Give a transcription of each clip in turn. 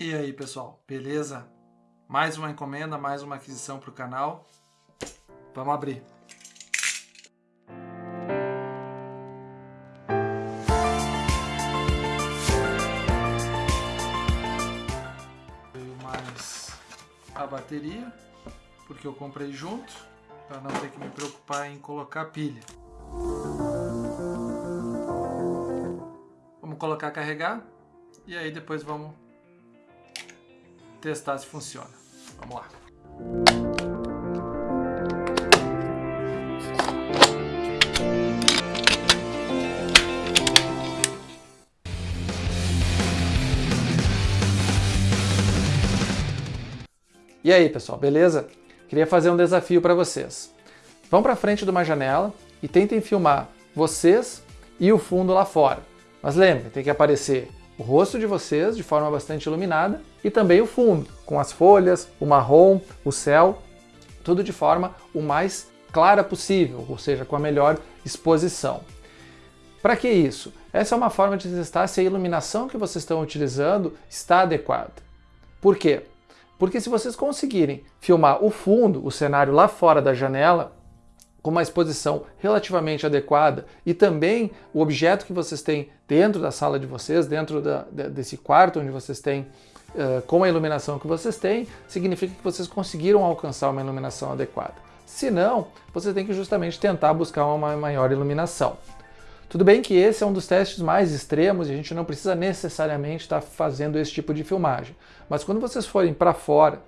E aí pessoal, beleza? Mais uma encomenda, mais uma aquisição para o canal. Vamos abrir. Veio mais a bateria, porque eu comprei junto, para não ter que me preocupar em colocar pilha. Vamos colocar carregar e aí depois vamos testar se funciona. Vamos lá. E aí, pessoal, beleza? Queria fazer um desafio para vocês. Vão para frente de uma janela e tentem filmar vocês e o fundo lá fora. Mas lembrem, tem que aparecer o rosto de vocês de forma bastante iluminada e também o fundo, com as folhas, o marrom, o céu, tudo de forma o mais clara possível, ou seja, com a melhor exposição. Para que isso? Essa é uma forma de testar se a iluminação que vocês estão utilizando está adequada. Por quê? Porque se vocês conseguirem filmar o fundo, o cenário lá fora da janela, com uma exposição relativamente adequada e também o objeto que vocês têm dentro da sala de vocês, dentro da, desse quarto onde vocês têm, uh, com a iluminação que vocês têm, significa que vocês conseguiram alcançar uma iluminação adequada. Se não, você tem que justamente tentar buscar uma maior iluminação. Tudo bem que esse é um dos testes mais extremos e a gente não precisa necessariamente estar fazendo esse tipo de filmagem. Mas quando vocês forem para fora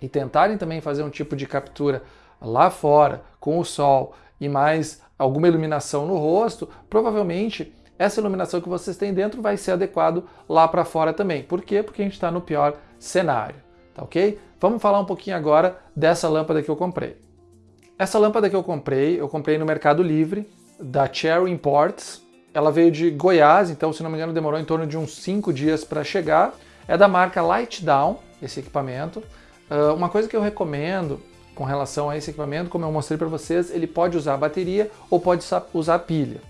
e tentarem também fazer um tipo de captura lá fora, com o sol e mais alguma iluminação no rosto, provavelmente essa iluminação que vocês têm dentro vai ser adequado lá para fora também. Por quê? Porque a gente está no pior cenário, tá ok? Vamos falar um pouquinho agora dessa lâmpada que eu comprei. Essa lâmpada que eu comprei, eu comprei no Mercado Livre, da Cherry Imports. Ela veio de Goiás, então se não me engano demorou em torno de uns 5 dias para chegar. É da marca Light Down, esse equipamento. Uh, uma coisa que eu recomendo com relação a esse equipamento, como eu mostrei para vocês, ele pode usar bateria ou pode usar pilha.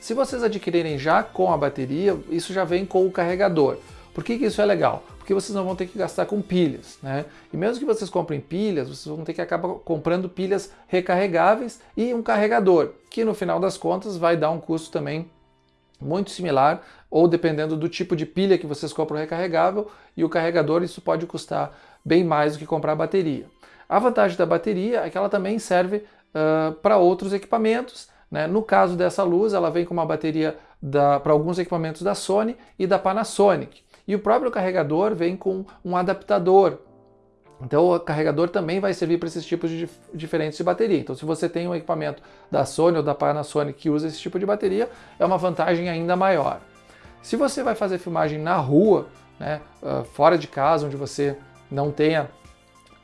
Se vocês adquirirem já com a bateria, isso já vem com o carregador. Por que, que isso é legal? Porque vocês não vão ter que gastar com pilhas, né? E mesmo que vocês comprem pilhas, vocês vão ter que acabar comprando pilhas recarregáveis e um carregador, que no final das contas vai dar um custo também muito similar, ou dependendo do tipo de pilha que vocês compram recarregável, e o carregador isso pode custar bem mais do que comprar a bateria. A vantagem da bateria é que ela também serve uh, para outros equipamentos. Né? No caso dessa luz, ela vem com uma bateria para alguns equipamentos da Sony e da Panasonic. E o próprio carregador vem com um adaptador. Então o carregador também vai servir para esses tipos de diferentes de bateria. Então se você tem um equipamento da Sony ou da Panasonic que usa esse tipo de bateria, é uma vantagem ainda maior. Se você vai fazer filmagem na rua, né, uh, fora de casa, onde você não tenha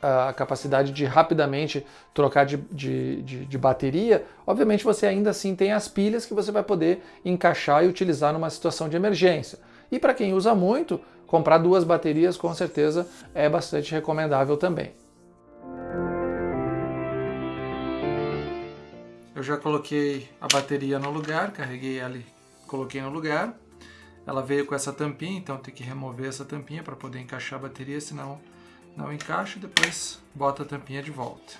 a capacidade de rapidamente trocar de, de, de, de, bateria, obviamente você ainda assim tem as pilhas que você vai poder encaixar e utilizar numa situação de emergência. E para quem usa muito, comprar duas baterias com certeza é bastante recomendável também. Eu já coloquei a bateria no lugar, carreguei ela e coloquei no lugar. Ela veio com essa tampinha, então tem que remover essa tampinha para poder encaixar a bateria, senão não encaixa, depois bota a tampinha de volta.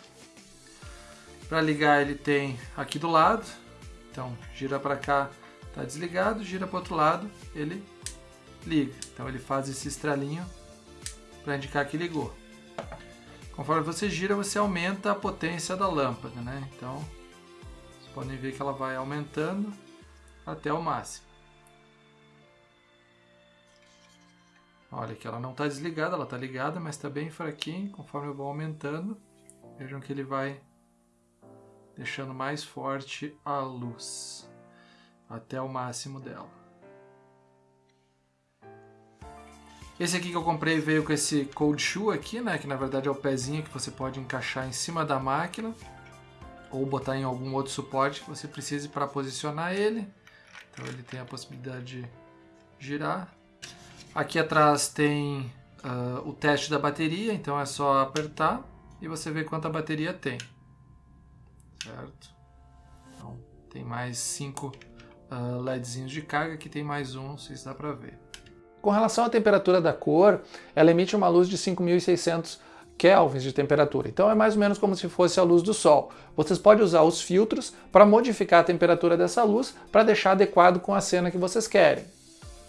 Para ligar ele tem aqui do lado, então gira para cá, está desligado, gira para o outro lado, ele liga. Então ele faz esse estralinho para indicar que ligou. Conforme você gira, você aumenta a potência da lâmpada, né? Então, vocês podem ver que ela vai aumentando até o máximo. Olha que ela não está desligada, ela está ligada, mas está bem fraquinho. Conforme eu vou aumentando, vejam que ele vai deixando mais forte a luz até o máximo dela. Esse aqui que eu comprei veio com esse cold shoe aqui, né, que na verdade é o pezinho que você pode encaixar em cima da máquina ou botar em algum outro suporte que você precise para posicionar ele. Então ele tem a possibilidade de girar. Aqui atrás tem uh, o teste da bateria, então é só apertar e você vê quanta bateria tem. Certo? Então, tem mais cinco uh, LEDzinhos de carga, aqui tem mais um, não sei se dá para ver. Com relação à temperatura da cor, ela emite uma luz de 5.600 kelvins de temperatura. Então é mais ou menos como se fosse a luz do sol. Vocês podem usar os filtros para modificar a temperatura dessa luz para deixar adequado com a cena que vocês querem.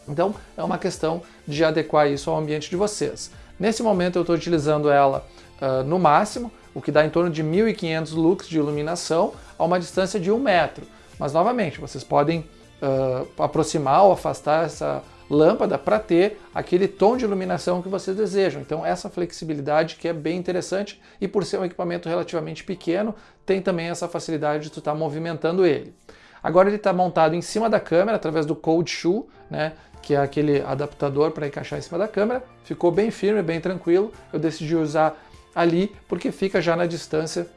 Então é uma questão de adequar isso ao ambiente de vocês. Nesse momento eu estou utilizando ela uh, no máximo, o que dá em torno de 1500 lux de iluminação a uma distância de um metro. Mas novamente, vocês podem uh, aproximar ou afastar essa lâmpada para ter aquele tom de iluminação que vocês desejam. Então essa flexibilidade que é bem interessante e por ser um equipamento relativamente pequeno, tem também essa facilidade de tu estar tá movimentando ele. Agora ele está montado em cima da câmera através do Cold Shoe, né, que é aquele adaptador para encaixar em cima da câmera. Ficou bem firme, bem tranquilo. Eu decidi usar ali porque fica já na distância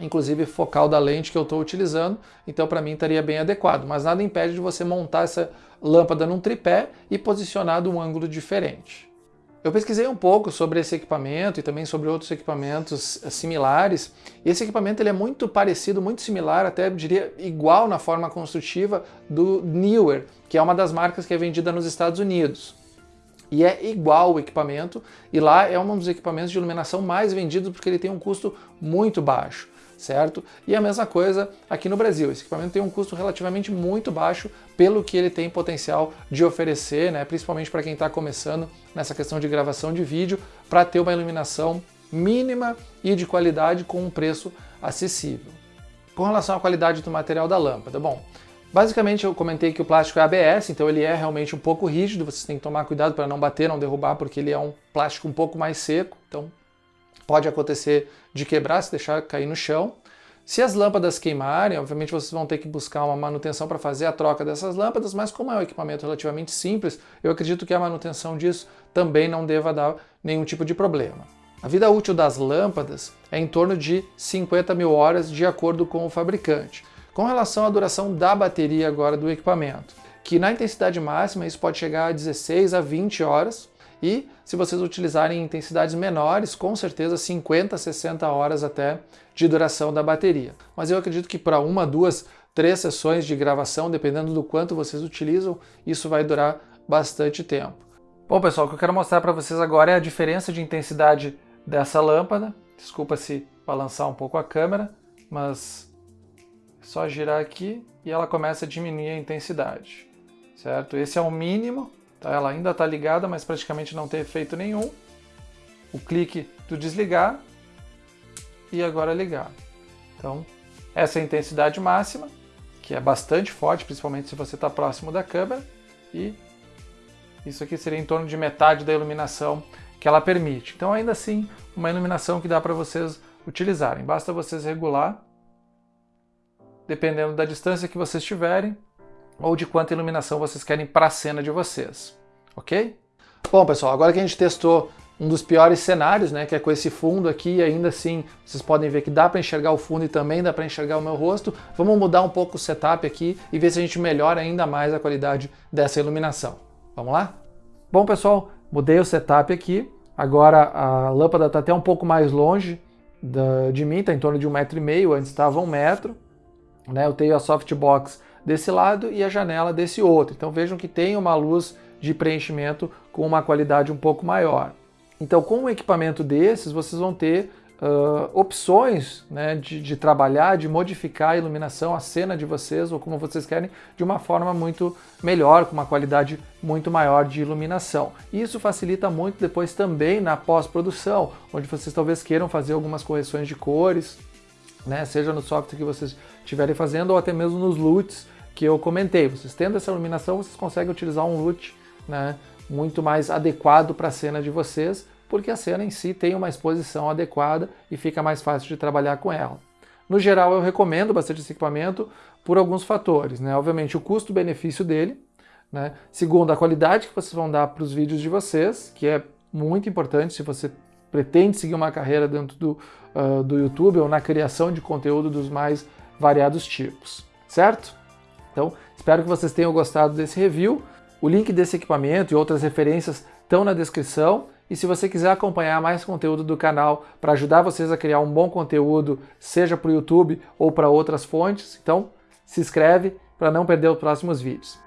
inclusive focal da lente que eu estou utilizando, então para mim estaria bem adequado, mas nada impede de você montar essa lâmpada num tripé e posicionar de um ângulo diferente. Eu pesquisei um pouco sobre esse equipamento e também sobre outros equipamentos similares. Esse equipamento ele é muito parecido, muito similar, até diria igual na forma construtiva do Neewer, que é uma das marcas que é vendida nos Estados Unidos. E é igual o equipamento, e lá é um dos equipamentos de iluminação mais vendidos porque ele tem um custo muito baixo certo? E a mesma coisa aqui no Brasil. Esse equipamento tem um custo relativamente muito baixo pelo que ele tem potencial de oferecer, né? principalmente para quem está começando nessa questão de gravação de vídeo, para ter uma iluminação mínima e de qualidade com um preço acessível. Com relação à qualidade do material da lâmpada, bom, Basicamente eu comentei que o plástico é ABS, então ele é realmente um pouco rígido, vocês têm que tomar cuidado para não bater, não derrubar, porque ele é um plástico um pouco mais seco, então pode acontecer de quebrar se deixar cair no chão. Se as lâmpadas queimarem, obviamente vocês vão ter que buscar uma manutenção para fazer a troca dessas lâmpadas, mas como é um equipamento relativamente simples, eu acredito que a manutenção disso também não deva dar nenhum tipo de problema. A vida útil das lâmpadas é em torno de 50 mil horas de acordo com o fabricante. Com relação à duração da bateria agora do equipamento, que na intensidade máxima isso pode chegar a 16 a 20 horas, e se vocês utilizarem intensidades menores, com certeza 50, 60 horas até de duração da bateria. Mas eu acredito que para uma, duas, três sessões de gravação, dependendo do quanto vocês utilizam, isso vai durar bastante tempo. Bom pessoal, o que eu quero mostrar para vocês agora é a diferença de intensidade dessa lâmpada. Desculpa se balançar um pouco a câmera, mas é só girar aqui e ela começa a diminuir a intensidade, certo? Esse é o mínimo Tá? Ela ainda está ligada, mas praticamente não tem efeito nenhum. O clique do desligar e agora ligar. Então, essa é a intensidade máxima, que é bastante forte, principalmente se você está próximo da câmera. E isso aqui seria em torno de metade da iluminação que ela permite. Então, ainda assim, uma iluminação que dá para vocês utilizarem. Basta vocês regular, dependendo da distância que vocês tiverem, ou de quanta iluminação vocês querem para a cena de vocês, ok? Bom, pessoal, agora que a gente testou um dos piores cenários, né, que é com esse fundo aqui, ainda assim vocês podem ver que dá para enxergar o fundo e também dá para enxergar o meu rosto. Vamos mudar um pouco o setup aqui e ver se a gente melhora ainda mais a qualidade dessa iluminação. Vamos lá? Bom, pessoal, mudei o setup aqui. Agora a lâmpada está até um pouco mais longe de mim, está em torno de um metro e meio, antes estava um metro. Né? Eu tenho a softbox desse lado e a janela desse outro. Então vejam que tem uma luz de preenchimento com uma qualidade um pouco maior. Então com um equipamento desses vocês vão ter uh, opções né, de, de, trabalhar, de modificar a iluminação, a cena de vocês ou como vocês querem, de uma forma muito melhor, com uma qualidade muito maior de iluminação. Isso facilita muito depois também na pós-produção, onde vocês talvez queiram fazer algumas correções de cores, né, seja no software que vocês estiverem fazendo ou até mesmo nos LUTs que eu comentei. Vocês tendo essa iluminação, vocês conseguem utilizar um LUT né, muito mais adequado para a cena de vocês, porque a cena em si tem uma exposição adequada e fica mais fácil de trabalhar com ela. No geral, eu recomendo bastante esse equipamento por alguns fatores. Né? Obviamente, o custo-benefício dele. Né? Segundo, a qualidade que vocês vão dar para os vídeos de vocês, que é muito importante se você pretende seguir uma carreira dentro do, uh, do YouTube ou na criação de conteúdo dos mais variados tipos, certo? Então, espero que vocês tenham gostado desse review. O link desse equipamento e outras referências estão na descrição. E se você quiser acompanhar mais conteúdo do canal para ajudar vocês a criar um bom conteúdo, seja para o YouTube ou para outras fontes, então se inscreve para não perder os próximos vídeos.